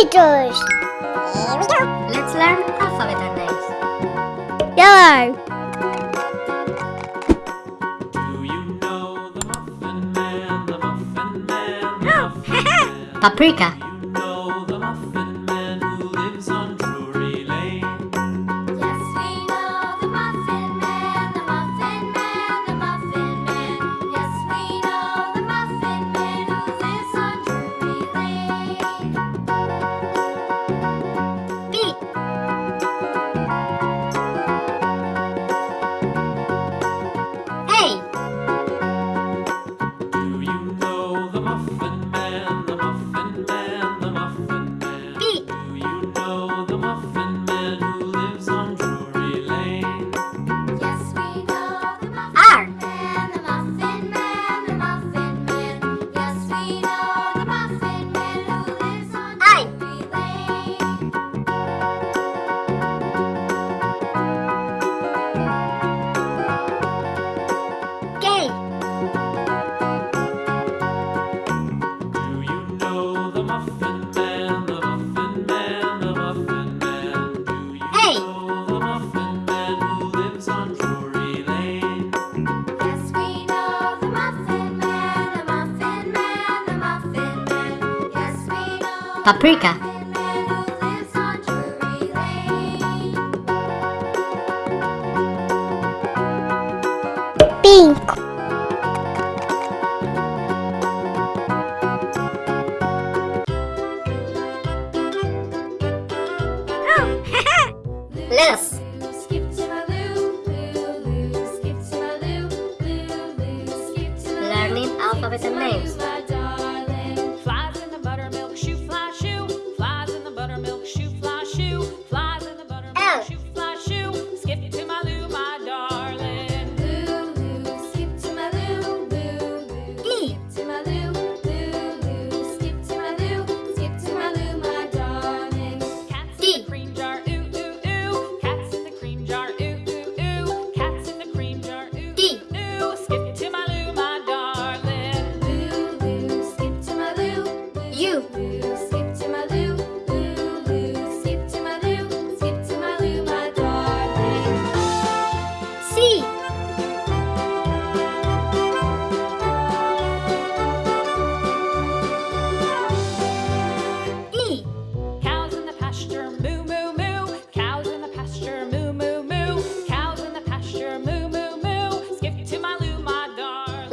alligators. Here we go. Let's learn alphabet names. Yellow. Do you know the Muffin Man, the Muffin Man, the oh, Muffin Man? Paprika. paprika, pink, lettuce.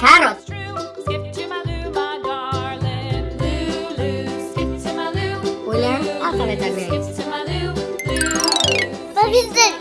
Carrot. Ulan alfabetel mi? Bu bizim.